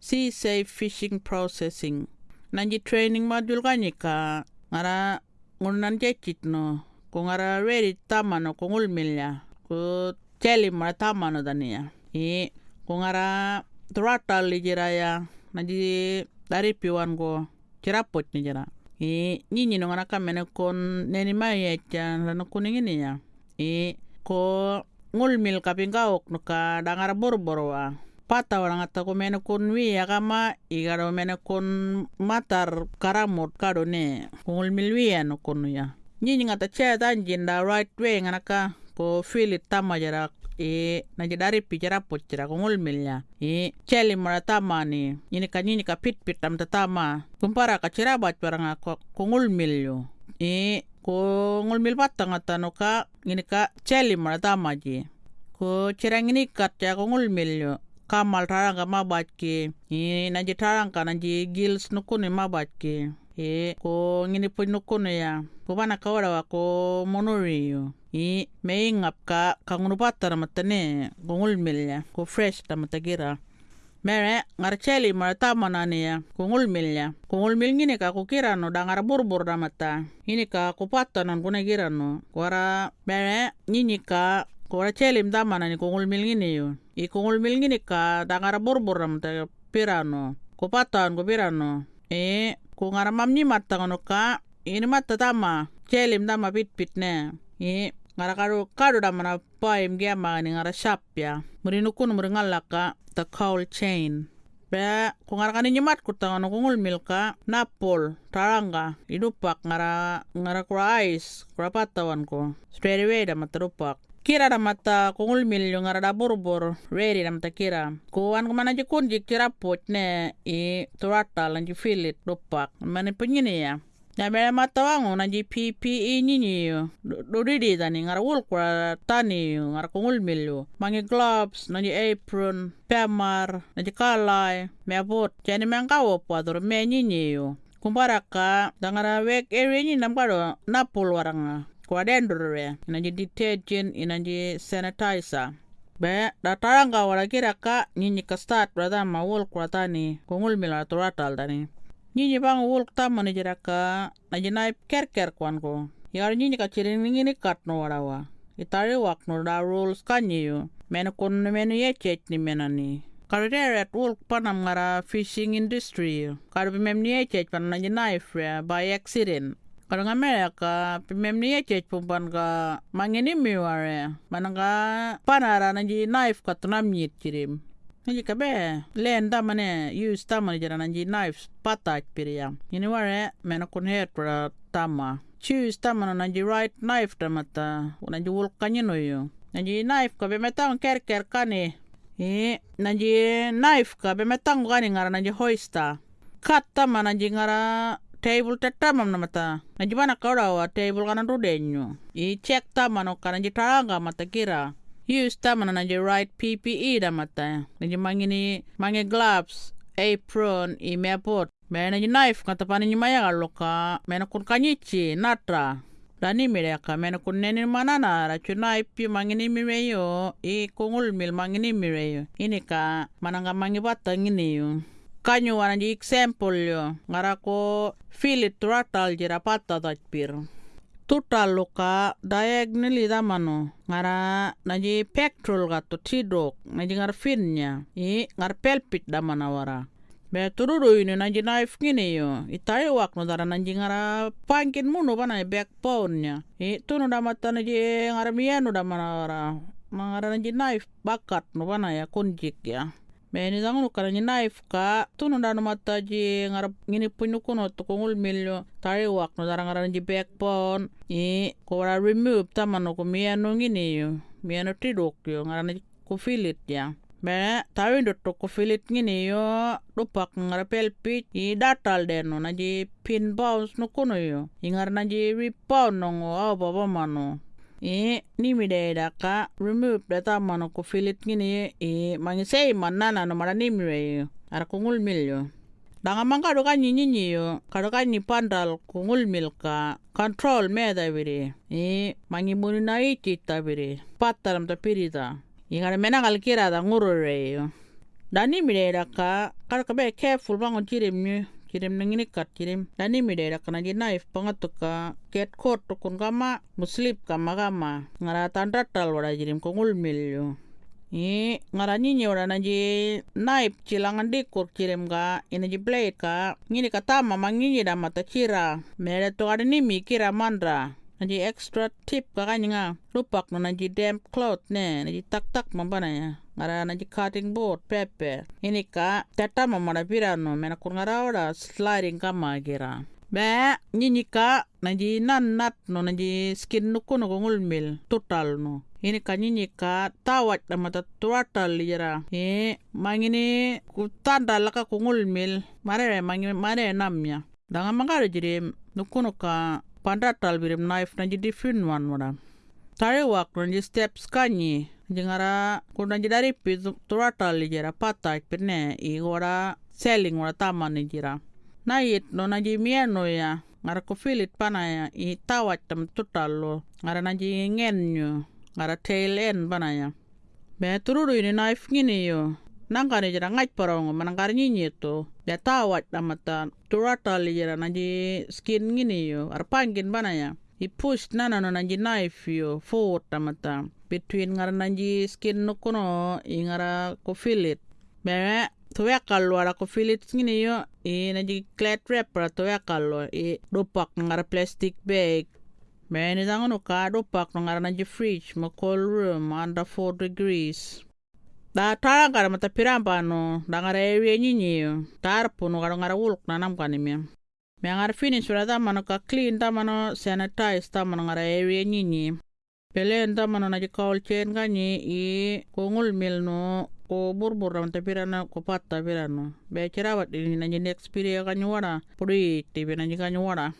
sea safe fishing processing. Nanji training module kanika ngara ngunan jechit no ko ngara ready tamano ko ngulmilya ko cheli mara tamano dania i ko ngara throttle lijiraya nanji dari piwan ko cirapot ni jara i nyinyi no ngana kamene kon neni mayecha lano kuning ini ya. I ko ngulmil kapingaok no ka dangara borborwa pata orang ata ko mene kon wi kama igaro mene kon matar karamot kado ne kungul milwia no kono ya nyinyi ngata che tanjin da right way nganaka. Ko filit tama jara e na dari pijara pochira kungul milya e cheli mara tama ni ini ka nyinyi ka pit pit tam tama kumpara ka chira bat paranga ko kungul milyo e ko ngul mil patang ata no ka ini ka cheli mara tama ji ko chirang ini kat ya kungul milyo kamal taranga mabatke i nanji taranga nanji gills nukuni mabatke e ko ngini pun nukuni ya. Ko bana kawara wa ko monoriyo i meingap ka kangunu patara matane gongul milya ko fresh tamatagira mere ngar cheli mara tamanani ya. Kungul milya kungul mil ngini ka kukira no dangar burbur damata ini ka kupatanan kuna gira no. Wara mere nyinyi ka Kora chelim damana ni kungul milngini yo. I kungul milngini ka dangara borbor ram ta pirano. Ko patan ko pirano. E ko ngara mamni matta kono ka ini matta tama chelim dama pit pit ne. E ngara kado kado damana paim giama ni ngara shapya. Nukun muri ngalaka the cowl chain. Be ko ngara kani nyimat ko tangono kungul milka napol taranga idupak ngara ngara kura ice kura patawan ko. Straight away dama terupak kira da mata kungul milyo ngara da borbor. Ready da mata kira. Ko an kumana ji kunji kira pot ne i turata lan ji filit dopak. Mane penyini ya. Ya mere mata wangu na PPE nyinyi yo. Do didi tani ngara tani ngara kungul milyo. Mangi gloves na apron pemar na ji kalai me bot. Jani mengkawo pador me nyinyi yo. Kumbara ka dangara wek area ni namkado napol waranga kwa dendore inaji detergent inaji sanitizer. Be da taranga wala kira ka nyinyi ka start brada ma wol kungul mila turatal tani nyinyi bang wol tamani jira ka naji nai ker ker kwan ko. Yar nyinyi ka chirin ngini kat no warawa itari wak no da rules kanyi yo mena kun mena ye chet ni mena ni. Karere at work panam ngara fishing industry. Karbi mem ni ye chet pan naji knife by accident. Kadang Amerika pimem ni echet pumpan ka mangini miware. Mananga panara nanji knife ka tunam nyit chirim Nanji kabe len tamane use tamane jara nanji knife pataj piriyam ini ware mena kun het pra tama. Choose tamana nanji right knife tamata nanji wul kanyino yo nanji knife ka be metang ker ker kani e nanji knife ka be metang kani ngara nanji hoista kat tama nanji ngara table tetamam namata najibana kaurawa table kana rudenyo i check tamano kana jitaranga mata kira. Use tamana naji right PPE damata. Naji mangini mangi gloves apron i meapot me naji knife kata pani nyimaya kaloka mena kun kanyichi natra. Dani mireka mena kun neni manana ra chunai pi mangini mireyo i kungul mil mangini mireyo ini ka mananga mangi bata ngini yo kanyo wana ji example yo ngara ko filit turatal jira pata pir tutal luka diagonally damano ngara naji pectoral gato tidok naji ngar finnya i ngar pelpit damana wara. Be tururu ini naji knife ngini yo itari wak no dara naji ngara pangkin muno bana backbone nya i tunu damata naji ngara mienu damana wara ngara naji knife bakat no bana ya kunjik ya Knife ka. Tunu danu mata ji ngarap ngini punyu kuno to kongul milyo. Tari wak no darang ngaran ji backbone. I ko wara remove tamano ko miano ngini yo miano tidok yo ngaran ko filit ya. Be tawi do to ko filit ngini yo dupak ngarapel pit i datal deno na ji pin bounce no kuno yo i ngaran ji rebound no ngo baba mano e ni mi de da ka remove data mano ko filit ngini e mangi sei manana no mara ni mi re ara kungul mil yo. Danga manga do ka nyi nyi yo ka do ka ni pandal kungul mil ka control me da vire e mangi muni na iti ta vire pataram ta pirita i ngara mena kal kira da nguru re yo. Dani midera ka kar ka be careful bango jirim nyu jirim nangini kat jirim dani midera ka nanji knife pangat ka get caught to kun kama muslip kama kama. Ngara tanda tal wara jirim kongul milyo i ngara nyinyi wara nanji knife cilangan dikur jirim ka inaji blade ka. Ngini katama manginyi da mata cira mere to ada nimi kira mandra. Nanti extra tip kakaknya nga lupak nanti damp cloth ne nanti tak tak mambana ya ngara nanti cutting board pepe ini ka tata mamara pirano mena kur ngara ora sliding kama gira be ka nanti nan nat no nanti skin nuku no ngul mil total no. Ini ka nyinyi ka tawat na mata total gira e mangini ku tanda laka kungul mil mare mangi mare namnya dangan mangara jadi nuku ka pandatal birim knife na jadi fin wan wala tare wak na jadi steps kanyi jengara kuna jadi pi turatal jera patah perne i wara selling wara taman ni jira. Na it no na jadi mieno ya ngara ko filit pana ya i tawat tam total lo ngara na jadi ngenyo ngara tail end pana ya. Be tururu ini knife ngini yo nangkani jira ngaj parong manangkar nyinyi to ya tawat amata turata jira nanji skin ngini yo arpangin bana ya. I push nana no nanji knife yo forward amata between ngara nanji skin no kono i ngara ko filit tuya kallo ara ko filit ngini yo i nanji clat wrapper tuya kallo i dopak ngara plastic bag. Bene zangono ka dopak ngara nanji fridge ma cold room under 4 degrees. Da tara gara mata piramba no da ngara ewe nyinyi tar puno gara ngara wulk na nam kani mi mi ngara finish wala da mano ka clean da mano sanitize da mano ngara ewe nyinyi pele da mano na jikawal chen ganyi i ko ngul mil no ko burbur ram ta pirana ko patta pirano be chirawat ini na next period kanyu wara puri tibi na kanyu wara